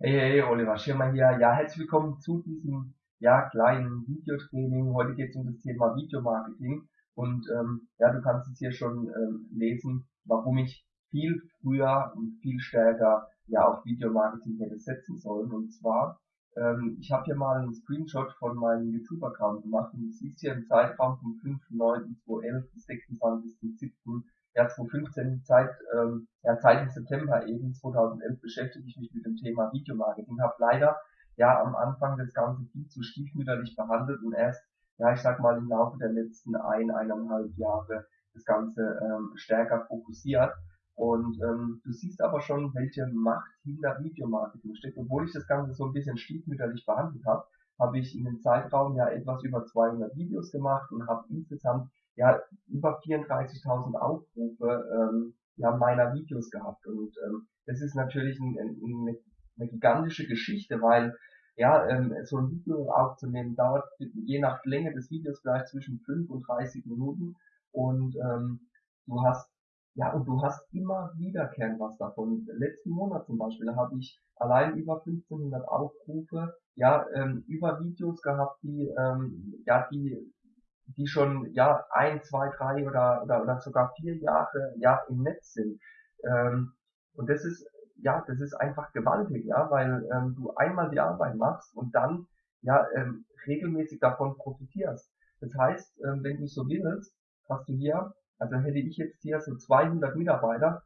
Hey, hey, Oliver Schirmer hier. Ja, herzlich willkommen zu diesem ja, kleinen Videotraining. Heute geht es um das Thema Videomarketing. Und ähm, ja, du kannst es hier schon ähm, lesen, warum ich viel früher und viel stärker ja auf Videomarketing hätte setzen sollen. Und zwar, ähm, ich habe hier mal einen Screenshot von meinem YouTube-Account gemacht und du siehst hier im Zeitraum vom 5.9.2011 bis 26.07 ja, 2015 Zeit, ähm, ja, seit dem September eben 2011 beschäftige ich mich mit dem Thema Videomarketing. Habe leider ja am Anfang das Ganze viel zu stiefmütterlich behandelt und erst, ja, ich sag mal im Laufe der letzten ein, eineinhalb Jahre das Ganze ähm, stärker fokussiert. Und ähm, du siehst aber schon, welche Macht hinter Videomarketing steckt. Obwohl ich das Ganze so ein bisschen stiefmütterlich behandelt habe, habe ich in dem Zeitraum ja etwas über 200 Videos gemacht und habe insgesamt ja über 34.000 Aufrufe ähm, ja, meiner Videos gehabt. Und ähm, das ist natürlich ein, ein, eine gigantische Geschichte, weil ja, ähm, so ein Video aufzunehmen dauert je nach Länge des Videos vielleicht zwischen 5 und 30 Minuten und ähm, du hast ja und du hast immer wiederkehrend was davon. Letzten Monat zum Beispiel habe ich allein über 1500 Aufrufe ja ähm, über Videos gehabt, die ähm, ja die die schon ja ein, zwei, drei oder, oder, oder sogar vier Jahre ja im Netz sind. Ähm, und das ist ja, das ist einfach gewaltig, ja, weil ähm, du einmal die Arbeit machst und dann ja ähm, regelmäßig davon profitierst. Das heißt, ähm, wenn du so willst, hast du hier, also hätte ich jetzt hier so 200 Mitarbeiter,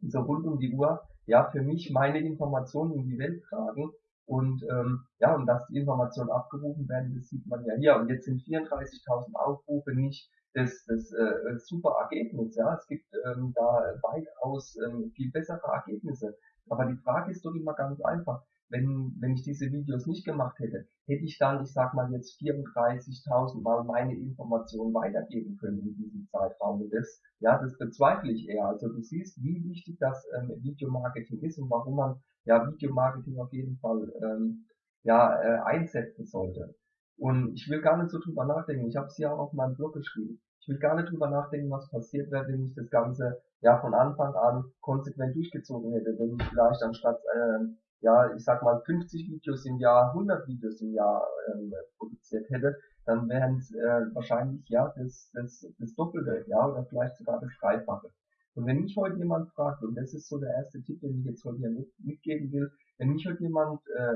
die so rund um die Uhr ja für mich meine Informationen in die Welt tragen und ähm, ja, und dass die Informationen abgerufen werden, das sieht man ja hier. Und jetzt sind 34.000 Aufrufe nicht das, das äh, super Ergebnis. Ja, es gibt ähm, da weitaus ähm, viel bessere Ergebnisse. Aber die Frage ist doch immer ganz einfach wenn, wenn ich diese Videos nicht gemacht hätte, hätte ich dann, ich sag mal jetzt 34.000 Mal meine Informationen weitergeben können in diesem Zeitraum. Das, ja, das bezweifle ich eher. Also du siehst, wie wichtig das ähm, Videomarketing ist und warum man ja Videomarketing auf jeden Fall ähm, ja äh, einsetzen sollte. Und ich will gar nicht so drüber nachdenken. Ich habe es ja auch auf meinem Blog geschrieben. Ich will gar nicht drüber nachdenken, was passiert wäre, wenn ich das Ganze ja von Anfang an konsequent durchgezogen hätte. Wenn ich vielleicht anstatt äh, ja, ich sag mal 50 Videos im Jahr, 100 Videos im Jahr ähm, produziert hätte, dann wären es äh, wahrscheinlich ja das, das, das Doppelte, ja, oder vielleicht sogar das Dreifache. Und wenn mich heute jemand fragt, und das ist so der erste Tipp, den ich jetzt heute hier mit, mitgeben will, wenn mich heute jemand äh,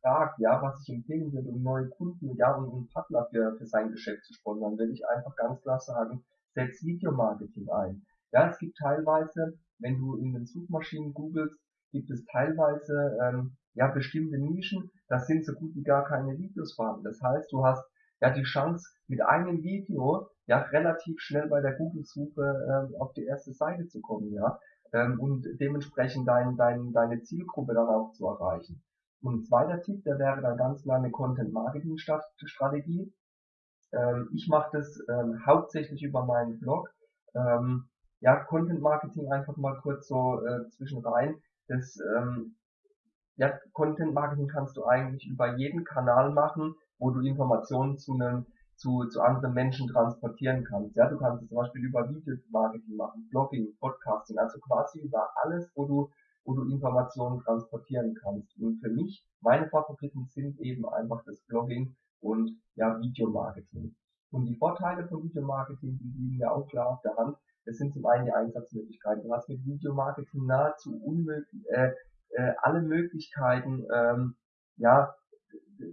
fragt, ja, was ich empfehlen würde, um neue Kunden, ja, und einen Partner für, für sein Geschäft zu sponsern, würde ich einfach ganz klar sagen, setz Videomarketing ein. Ja, es gibt teilweise, wenn du in den Suchmaschinen googelst, gibt es teilweise ähm, ja bestimmte Nischen, da sind so gut wie gar keine Videos vorhanden. Das heißt, du hast ja die Chance mit einem Video ja relativ schnell bei der Google-Suche ähm, auf die erste Seite zu kommen, ja, ähm, und dementsprechend dein, dein, deine Zielgruppe dann auch zu erreichen. Und ein zweiter Tipp, der wäre dann ganz klar eine Content-Marketing-Strategie. Ähm, ich mache das ähm, hauptsächlich über meinen Blog. Ähm, ja, Content Marketing einfach mal kurz so äh, zwischen rein das ähm, ja, Content Marketing kannst du eigentlich über jeden Kanal machen, wo du Informationen zu einem zu, zu anderen Menschen transportieren kannst. Ja, du kannst es zum Beispiel über Video Marketing machen, Blogging, Podcasting, also quasi über alles, wo du, wo du Informationen transportieren kannst. Und für mich, meine Favoriten sind eben einfach das Blogging und ja, Videomarketing. Und die Vorteile von Videomarketing, die liegen ja auch klar auf der Hand. Das sind zum einen die Einsatzmöglichkeiten. Du hast mit Videomarketing nahezu unmöglich, äh, äh, alle Möglichkeiten, ähm, ja,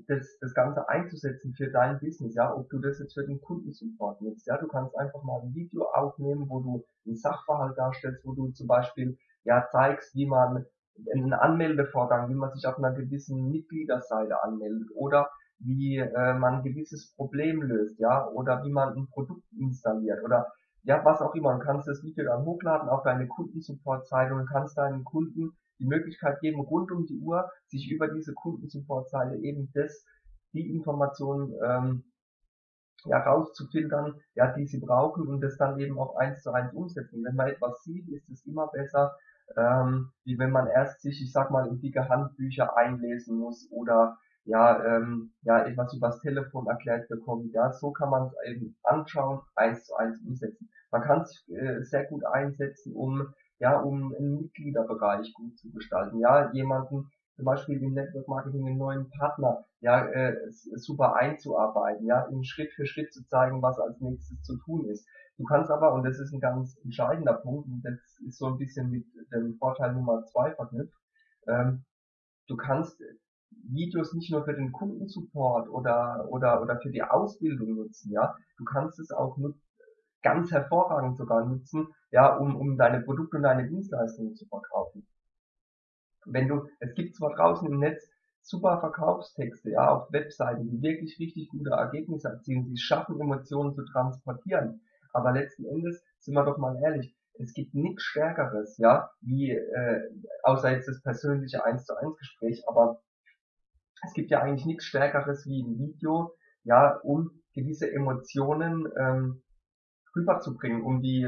das, das Ganze einzusetzen für dein Business, ja, ob du das jetzt für den Kundensupport nutzt, ja, du kannst einfach mal ein Video aufnehmen, wo du einen Sachverhalt darstellst, wo du zum Beispiel, ja, zeigst, wie man einen Anmeldevorgang, wie man sich auf einer gewissen Mitgliederseite anmeldet oder wie äh, man ein gewisses Problem löst, ja, oder wie man ein Produkt installiert oder ja, was auch immer. Du kannst das Video dann hochladen auf deine Kundensupport-Seite und kannst deinen Kunden die Möglichkeit geben, rund um die Uhr sich über diese Kundensupport-Seite eben das, die Informationen ähm, ja, rauszufiltern, ja, die sie brauchen und das dann eben auch eins zu eins umsetzen. Wenn man etwas sieht, ist es immer besser, ähm, wie wenn man erst sich, ich sag mal, in dicke Handbücher einlesen muss oder ja, ähm, ja, etwas übers Telefon erklärt bekommt. Ja, so kann man es eben anschauen, eins zu eins umsetzen. Man kann es äh, sehr gut einsetzen, um ja, um einen Mitgliederbereich gut zu gestalten. Ja, jemanden, zum Beispiel im Network Marketing einen neuen Partner ja äh, super einzuarbeiten, ja, ihm Schritt für Schritt zu zeigen, was als nächstes zu tun ist. Du kannst aber, und das ist ein ganz entscheidender Punkt, und das ist so ein bisschen mit dem Vorteil Nummer zwei verknüpft, ähm, du kannst Videos nicht nur für den Kundensupport oder, oder, oder für die Ausbildung nutzen, ja. Du kannst es auch ganz hervorragend sogar nutzen, ja, um, um deine Produkte und deine Dienstleistungen zu verkaufen. Wenn du, es gibt zwar draußen im Netz super Verkaufstexte, ja, auf Webseiten, die wirklich richtig gute Ergebnisse erzielen, die schaffen, Emotionen zu transportieren. Aber letzten Endes, sind wir doch mal ehrlich, es gibt nichts Stärkeres, ja, wie, äh, außer jetzt das persönliche 1 zu 1 Gespräch, aber es gibt ja eigentlich nichts Stärkeres wie ein Video, ja, um gewisse Emotionen ähm, rüberzubringen, um die,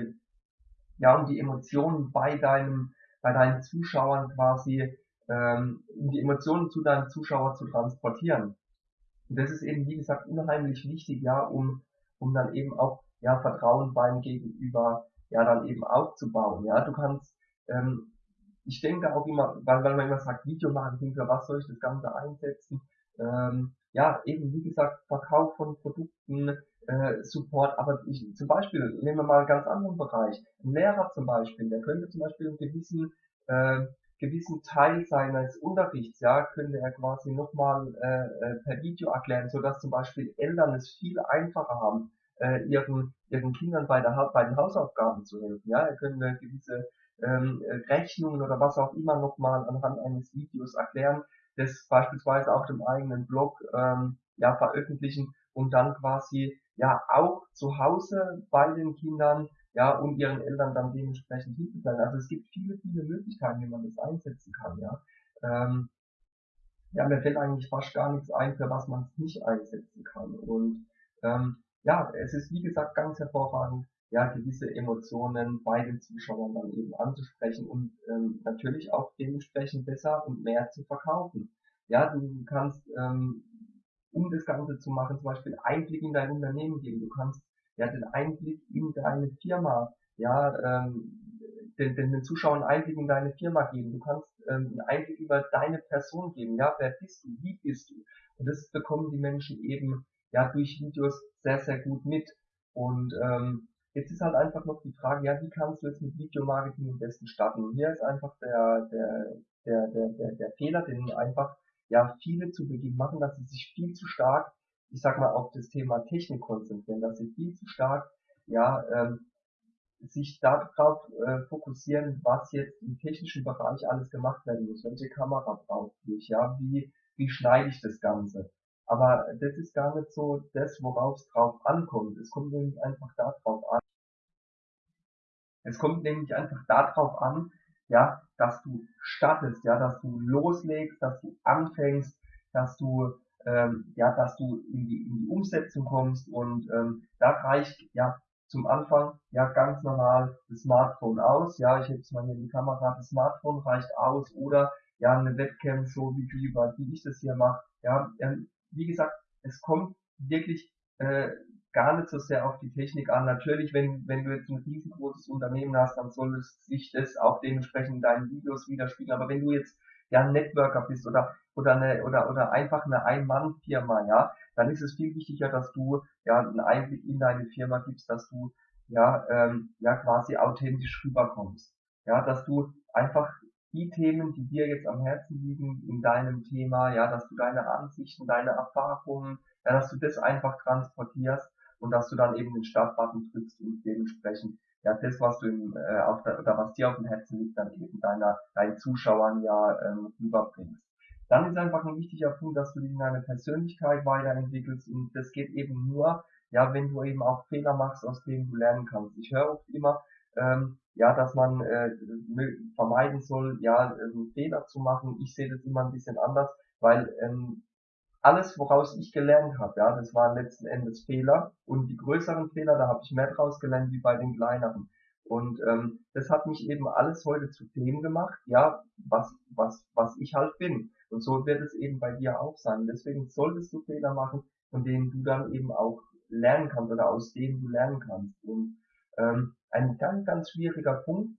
ja, um die Emotionen bei deinem, bei deinen Zuschauern quasi, ähm, um die Emotionen zu deinem Zuschauer zu transportieren. Und das ist eben, wie gesagt, unheimlich wichtig, ja, um, um dann eben auch, ja, Vertrauen beim Gegenüber, ja, dann eben aufzubauen, ja. Du kannst, ähm, ich denke auch immer, weil, weil man immer sagt, Videomarketing, für was soll ich das Ganze einsetzen? Ähm, ja, eben wie gesagt, Verkauf von Produkten, äh, Support, aber ich, zum Beispiel, nehmen wir mal einen ganz anderen Bereich. Ein Lehrer zum Beispiel, der könnte zum Beispiel einen gewissen, äh, gewissen Teil seines Unterrichts, ja, könnte er quasi nochmal äh, äh, per Video erklären, so dass zum Beispiel Eltern es viel einfacher haben, äh, ihren, ihren Kindern bei, der, bei den Hausaufgaben zu helfen. Ja, er könnte gewisse ähm, Rechnungen oder was auch immer nochmal anhand eines Videos erklären, das beispielsweise auf dem eigenen Blog ähm, ja veröffentlichen und dann quasi ja auch zu Hause bei den Kindern ja und ihren Eltern dann dementsprechend Hilfe. Also es gibt viele, viele Möglichkeiten, wie man das einsetzen kann, ja. Ähm, ja, mir fällt eigentlich fast gar nichts ein, für was man es nicht einsetzen kann. Und ähm, ja, es ist wie gesagt ganz hervorragend, ja, gewisse Emotionen bei den Zuschauern dann eben anzusprechen und ähm, natürlich auch dementsprechend besser und mehr zu verkaufen. Ja, du kannst, ähm, um das Ganze zu machen, zum Beispiel Einblick in dein Unternehmen geben. Du kannst ja den Einblick in deine Firma, ja, ähm, den, den, den Zuschauern Einblick in deine Firma geben. Du kannst ähm, einen Einblick über deine Person geben. Ja, wer bist du? Wie bist du? Und das bekommen die Menschen eben ja durch Videos sehr, sehr gut mit. Und ähm, Jetzt ist halt einfach noch die Frage, ja, wie kannst du jetzt mit Videomarketing am besten starten? Und hier ist einfach der, der, der, der, der, der Fehler, den einfach ja viele zu Beginn machen, dass sie sich viel zu stark, ich sag mal, auf das Thema Technik konzentrieren, dass sie viel zu stark ja ähm, sich darauf äh, fokussieren, was jetzt im technischen Bereich alles gemacht werden muss, welche Kamera brauche ich, ja, wie, wie schneide ich das Ganze. Aber das ist gar nicht so das, worauf es drauf ankommt. Es kommt nämlich einfach darauf an, es kommt nämlich einfach darauf an, ja, dass du startest, ja, dass du loslegst, dass du anfängst, dass du ähm, ja, dass du in die, in die Umsetzung kommst und ähm, da reicht ja zum Anfang ja ganz normal das Smartphone aus, ja, ich jetzt mal hier die Kamera, das Smartphone reicht aus oder ja eine Webcam so wie die, wie ich das hier mache, ja, ähm, wie gesagt, es kommt wirklich äh, gar nicht so sehr auf die Technik an. Natürlich, wenn, wenn du jetzt ein riesengroßes Unternehmen hast, dann soll es sich das auch dementsprechend in deinen Videos widerspiegeln. Aber wenn du jetzt ja ein Networker bist oder oder eine oder oder einfach eine Ein-Mann-Firma, ja, dann ist es viel wichtiger, dass du ja einen Einblick in deine Firma gibst, dass du ja ähm, ja quasi authentisch rüberkommst, ja, dass du einfach die Themen, die dir jetzt am Herzen liegen in deinem Thema, ja, dass du deine Ansichten, deine Erfahrungen, ja, dass du das einfach transportierst und dass du dann eben den Startbutton drückst und dementsprechend ja das, was du im, äh, auf der, oder was dir auf dem Herzen liegt, dann eben deiner, deinen Zuschauern ja ähm, rüberbringst. Dann ist einfach ein wichtiger Punkt, dass du dich in deine Persönlichkeit weiterentwickelst und das geht eben nur, ja, wenn du eben auch Fehler machst, aus denen du lernen kannst. Ich höre oft immer, ähm, ja, dass man äh, vermeiden soll, ja, äh, Fehler zu machen. Ich sehe das immer ein bisschen anders, weil ähm, alles, woraus ich gelernt habe, ja, das waren letzten Endes Fehler und die größeren Fehler, da habe ich mehr draus gelernt wie bei den kleineren. Und ähm, das hat mich eben alles heute zu dem gemacht, ja, was, was, was ich halt bin. Und so wird es eben bei dir auch sein. Deswegen solltest du Fehler machen, von denen du dann eben auch lernen kannst oder aus denen du lernen kannst. Und ähm, ein ganz, ganz schwieriger Punkt,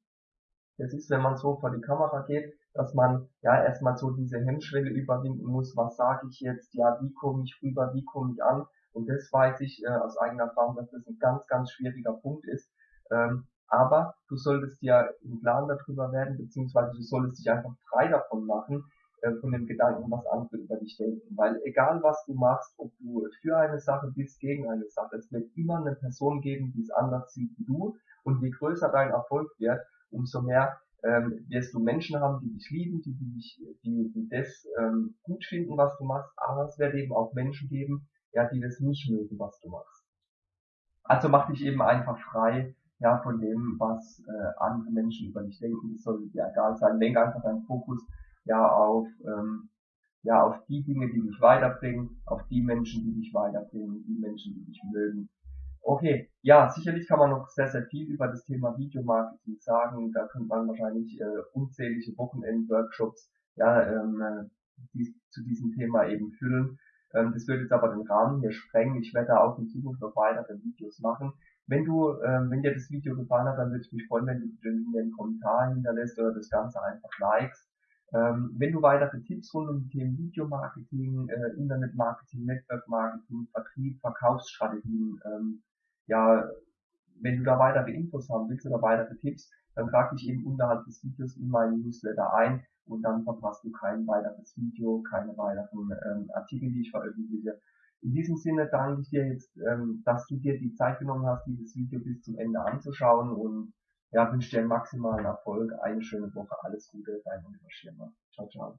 das ist, wenn man so vor die Kamera geht, dass man ja erstmal so diese Hemmschwelle überwinden muss, was sage ich jetzt, ja, wie komme ich rüber, wie komme ich an. Und das weiß ich äh, aus eigener Erfahrung, dass das ein ganz, ganz schwieriger Punkt ist. Ähm, aber du solltest ja im Plan darüber werden, beziehungsweise du solltest dich einfach frei davon machen, äh, von dem Gedanken, was andere über dich denken. Weil egal was du machst, ob du für eine Sache bist, gegen eine Sache, es wird immer eine Person geben, die es anders sieht wie du. Und je größer dein Erfolg wird, umso mehr ähm, wirst du Menschen haben, die dich lieben, die, dich, die, die das ähm, gut finden, was du machst, aber es wird eben auch Menschen geben, ja, die das nicht mögen, was du machst. Also mach dich eben einfach frei, ja, von dem, was äh, andere Menschen über dich denken. Das soll dir egal sein. Lenk einfach deinen Fokus ja auf ähm, ja auf die Dinge, die dich weiterbringen, auf die Menschen, die dich weiterbringen, die Menschen, die dich mögen. Okay, ja, sicherlich kann man noch sehr, sehr viel über das Thema Videomarketing sagen. Da könnte man wahrscheinlich äh, unzählige Wochenend-Workshops ja, ähm, äh, die, zu diesem Thema eben füllen. Ähm, das würde jetzt aber den Rahmen hier sprengen. Ich werde da auch in Zukunft noch weitere Videos machen. Wenn du, ähm, wenn dir das Video gefallen hat, dann würde ich mich freuen, wenn du den, den Kommentar hinterlässt oder das Ganze einfach likest. Ähm, wenn du weitere Tipps rund um die Themen Videomarketing, äh, Internetmarketing, Netzwerkmarketing, Vertrieb, Verkaufsstrategien, ähm, ja, wenn du da weitere Infos haben willst oder weitere Tipps, dann trag dich eben unterhalb des Videos in meinen Newsletter ein und dann verpasst du kein weiteres Video, keine weiteren ähm, Artikel, die ich veröffentliche. In diesem Sinne danke ich dir jetzt, ähm, dass du dir die Zeit genommen hast, dieses Video bis zum Ende anzuschauen und ja, wünsche dir maximalen Erfolg, eine schöne Woche, alles Gute, dein Oliver Schirmer. Ciao, ciao.